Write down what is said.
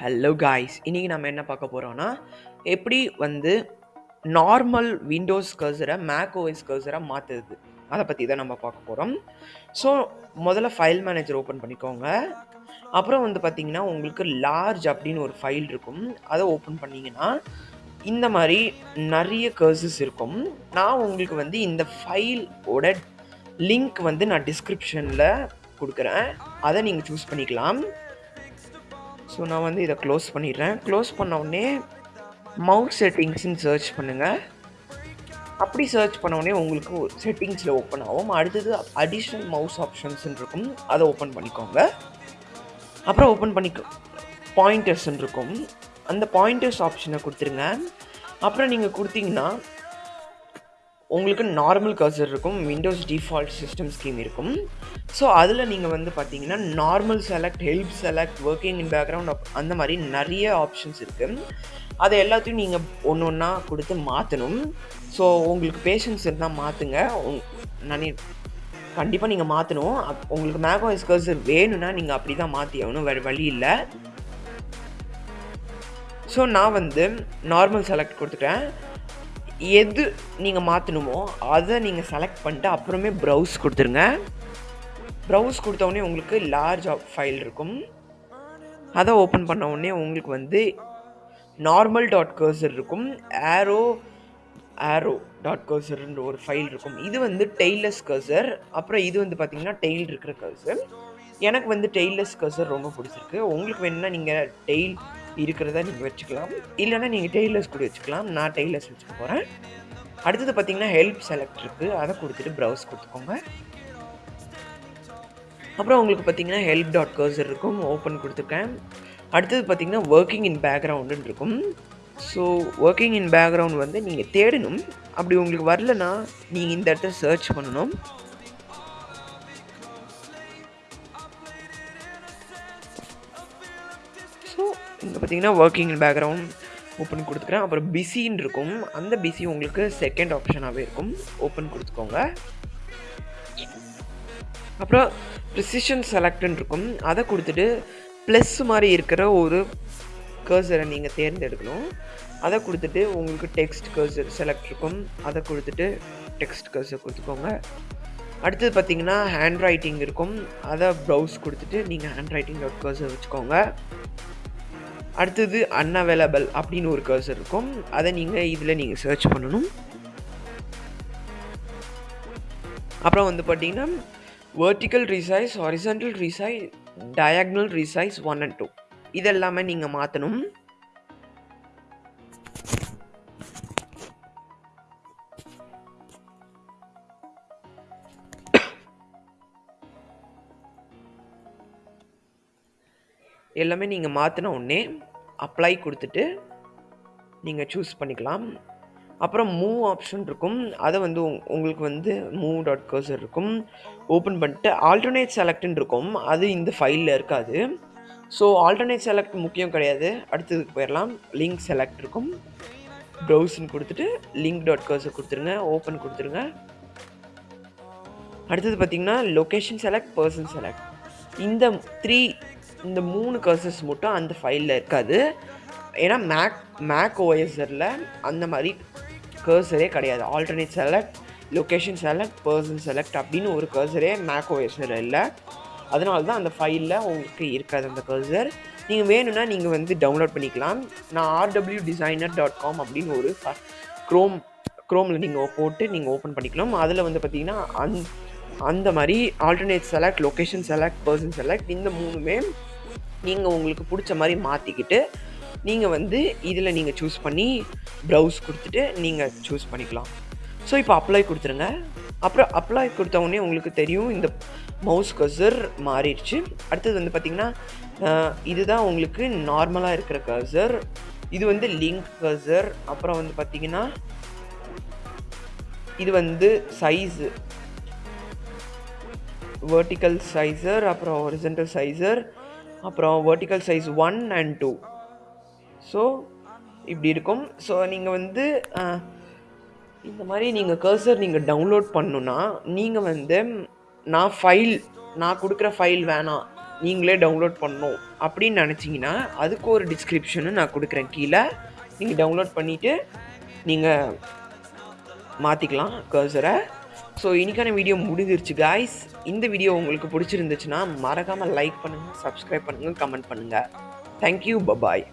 Hello guys இன்றைக்கி நம்ம என்ன பார்க்க போகிறோன்னா எப்படி வந்து நார்மல் விண்டோஸ் கர்சரை மேக் ஓஎஸ் கர்சரை மாற்றுறது அதை பற்றி தான் நம்ம பார்க்க போகிறோம் ஸோ முதல்ல ஃபைல் மேனேஜர் ஓப்பன் பண்ணிக்கோங்க. அப்புறம் வந்து பார்த்தீங்கன்னா உங்களுக்கு லார்ஜ் அப்படின்னு ஒரு ஃபைல் இருக்கும். அதை ஓப்பன் பண்ணிங்கன்னா இந்த மாதிரி நிறைய கர்சஸ் இருக்கும். நான் உங்களுக்கு வந்து இந்த ஃபைலோட லிங்க் வந்து நான் டிஸ்கிரிப்ஷனில் கொடுக்குறேன். அதை நீங்கள் சூஸ் பண்ணிக்கலாம். ஸோ நான் வந்து இதை க்ளோஸ் பண்ணிடுறேன். க்ளோஸ் பண்ண மவுஸ் செட்டிங்ஸ்னு சர்ச் பண்ணுங்கள் அப்படி சர்ச் பண்ண உங்களுக்கு செட்டிங்ஸில் ஓப்பன் ஆகும். அடுத்தது அடிஷ்னல் மவுஸ் ஆப்ஷன்ஸ்ன்னு இருக்கும். அதை ஓப்பன் பண்ணிக்கோங்க. அப்புறம் ஓப்பன் பண்ணிக்கோ பாயிண்டர்ஸ்ன்னு இருக்கும். அந்த பாயிண்டர்ஸ் ஆப்ஷனை கொடுத்துருங்க. அப்புறம் நீங்கள் கொடுத்தீங்கன்னா உங்களுக்கு நார்மல் கர்சர் இருக்கும் விண்டோஸ் டிஃபால்ட் சிஸ்டம் ஸ்கீம் இருக்கும். ஸோ அதில் நீங்கள் வந்து பார்த்தீங்கன்னா normal select help select working in background அந்த மாதிரி நிறைய ஆப்ஷன்ஸ் இருக்குது அதை எல்லாத்தையும் நீங்கள் ஒன்று ஒன்றா கொடுத்து மாற்றணும் ஸோ உங்களுக்கு பேஷன்ஸ் இருந்தால் மாற்றுங்க நான் கண்டிப்பாக நீங்கள் மாற்றணும் உங்களுக்கு மேகோஸ் கர்சர் வேணும்னா நீங்கள் அப்படி தான் மாற்றி ஆகணும். வேறு வழி இல்லை. ஸோ நான் வந்து நார்மல் செலக்ட் கொடுத்துட்டேன். எது நீங்கள் மாற்றணுமோ அதை நீங்கள் செலக்ட் பண்ணிட்டு அப்புறமே ப்ரௌஸ் கொடுத்துருங்க. ப்ரௌஸ் கொடுத்தோடனே உங்களுக்கு லார்ஜ் ஃபைல் இருக்கும். அதை ஓப்பன் பண்ண உடனே உங்களுக்கு வந்து நார்மல் டாட் கர்சர் இருக்கும். ஆரோ ஆரோ டாட் கர்சர்ன்ற ஒரு ஃபைல் இருக்கும். இது வந்து டெய்லஸ் கர்சர் அப்புறம் இது வந்து பார்த்தீங்கன்னா டெய்ல் இருக்கிற கர்சர் எனக்கு வந்து டெய்லஸ் கர்சர் ரொம்ப பிடிச்சிருக்கு. உங்களுக்கு வேணும்னா நீங்கள் டெய்ல் இருக்கிறத நீங்கள் வச்சுக்கலாம். இல்லைனா நீங்கள் டெய்லர்ஸ் கூட வச்சுக்கலாம். நான் டெய்லர்ஸ் வச்சுக்க போகிறேன் அடுத்தது பார்த்தீங்கன்னா ஹெல்ப் செலக்ட் இருக்குது அதை கொடுத்துட்டு ப்ரௌஸ் கொடுத்துக்கோங்க. அப்புறம் உங்களுக்கு பார்த்தீங்கன்னா ஹெல்ப் டாட் கர்சர் இருக்கும். ஓப்பன் கொடுத்துருக்கேன். அடுத்தது பார்த்தீங்கன்னா ஒர்க்கிங் இன் பேக்ரவுண்டுன்னு இருக்கும். ஸோ ஒர்க்கிங் இன் பேக்ரவுண்ட் வந்து நீங்கள் தேடணும். அப்படி உங்களுக்கு வரலனா நீங்கள் இந்த இடத்துல சர்ச் பண்ணணும். இங்கே பார்த்தீங்கன்னா ஒர்க்கிங் பேக்ரவுண்ட் ஓப்பன் கொடுத்துக்கிறேன். அப்புறம் பிஸின்னு இருக்கும். அந்த பிஸி உங்களுக்கு செகண்ட் ஆப்ஷனாகவே இருக்கும். ஓப்பன் கொடுத்துக்கோங்க. அப்புறம் ப்ரிசிஷன் செலக்ட்னு இருக்கும். அதை கொடுத்துட்டு ப்ளஸ் மாதிரி இருக்கிற ஒரு கர்சரை நீங்கள் தேர்ந்தெடுக்கணும். அதை கொடுத்துட்டு உங்களுக்கு டெக்ஸ்ட் கர்சர் செலக்ட் இருக்கும். அதை கொடுத்துட்டு டெக்ஸ்ட் கர்சர் கொடுத்துக்கோங்க. அடுத்தது பார்த்தீங்கன்னா ஹேண்ட் ரைட்டிங் இருக்கும். அதை ப்ரௌஸ் கொடுத்துட்டு நீங்கள் ஹேண்ட் ரைட்டிங் டாட் கர்சர் வச்சுக்கோங்க. அடுத்தது அன்அவைலபிள் அப்படின்னு ஒரு கர்சர் இருக்கும். அதை நீங்கள் இதில் நீங்கள் சர்ச் பண்ணணும். அப்புறம் வந்து பார்த்தீங்கன்னா vertical resize horizontal resize diagonal resize one and two இதெல்லாமே நீங்கள் மாற்றணும் எல்லாமே நீங்கள் மாற்றின உடனே அப்ளை கொடுத்துட்டு நீங்கள் சூஸ் பண்ணிக்கலாம். அப்புறம் மூவ் ஆப்ஷன் இருக்கும். அதை வந்து உங்களுக்கு வந்து மூவ் டாட் கர்சர் இருக்கும். ஓப்பன் பண்ணிட்டு ஆல்டர்னேட் செலக்ட்னு இருக்கும். அது இந்த ஃபைலில் இருக்காது. ஸோ ஆல்டர்னேட் செலக்ட் முக்கியம் கிடையாது. அடுத்ததுக்கு போயிடலாம் லிங்க் செலக்ட் இருக்கும். ப்ரௌஸ்ன்னு கொடுத்துட்டு லிங்க் டாட் கர்சர் கொடுத்துருங்க. ஓப்பன் கொடுத்துருங்க. அடுத்தது பார்த்திங்கன்னா லொக்கேஷன் செலக்ட் பர்சன் செலக்ட் இந்த த்ரீ இந்த மூணு கர்சஸ் மட்டும் அந்த ஃபைலில் இருக்காது. ஏன்னா மேக் மேக் ஓஎஸரில் அந்த மாதிரி கர்சரே கிடையாது. Alternate select location select person select அப்படின்னு ஒரு கர்சரே மேக் ஓஎஸ்ஆர் இல்லை. அதனால தான் அந்த ஃபைலில் உங்களுக்கு இருக்காது அந்த கர்சர் நீங்கள் வேணும்னா நீங்கள் வந்து டவுன்லோட் பண்ணிக்கலாம். நான் ஆர்டபிள்யூ டிசைனர் டாட் காம் அப்படின்னு ஒரு க்ரோம் க்ரோமில் நீங்கள் போட்டு நீங்கள் ஓப்பன் பண்ணிக்கலாம். அதில் வந்து பார்த்தீங்கன்னா அந் அந்த மாதிரி alternate select location select person select இந்த மூணுமே நீங்கள் உங்களுக்கு பிடிச்ச மாதிரி மாற்றிக்கிட்டு நீங்கள் வந்து இதில் நீங்கள் சூஸ் பண்ணி ப்ரௌஸ் கொடுத்துட்டு நீங்கள் சூஸ் பண்ணிக்கலாம். ஸோ இப்போ அப்ளை கொடுத்துருங்க. அப்புறம் அப்ளை கொடுத்த உடனே உங்களுக்கு தெரியும் இந்த மவுஸ் கசர் மாறிடுச்சு. அடுத்தது வந்து பார்த்திங்கன்னா இதுதான் உங்களுக்கு நார்மலாக இருக்கிற கசர் இது வந்து லிங்க் கசர் அப்புறம் வந்து பார்த்திங்கன்னா இது வந்து சைஸு வேர்ட்டிக்கல் சைஸர் அப்புறம் ஒரிஜென்டல் சைஸர் அப்புறம் vertical size one and two so இப்படி இருக்கும். ஸோ நீங்கள் வந்து இந்த மாதிரி நீங்கள் கர்சர் நீங்கள் டவுன்லோட் பண்ணுன்னா நீங்கள் வந்து நான் ஃபைல் நான் கொடுக்குற ஃபைல் வேணாம் நீங்களே டவுன்லோட் பண்ணணும் அப்படின்னு நினச்சிங்கன்னா அதுக்கு ஒரு டிஸ்கிரிப்ஷனும் நான் கொடுக்குறேன். கீழே நீங்கள் டவுன்லோட் பண்ணிவிட்டு நீங்கள் மாற்றிக்கலாம் கர்சரை ஸோ இன்றைக்கான வீடியோ முடிஞ்சிருச்சு காய்ஸ் இந்த வீடியோ உங்களுக்கு பிடிச்சிருந்துச்சுன்னா மறக்காமல் லைக் பண்ணுங்கள் சப்ஸ்கிரைப் பண்ணுங்கள் கமெண்ட் பண்ணுங்கள் தேங்க்யூ பபாய்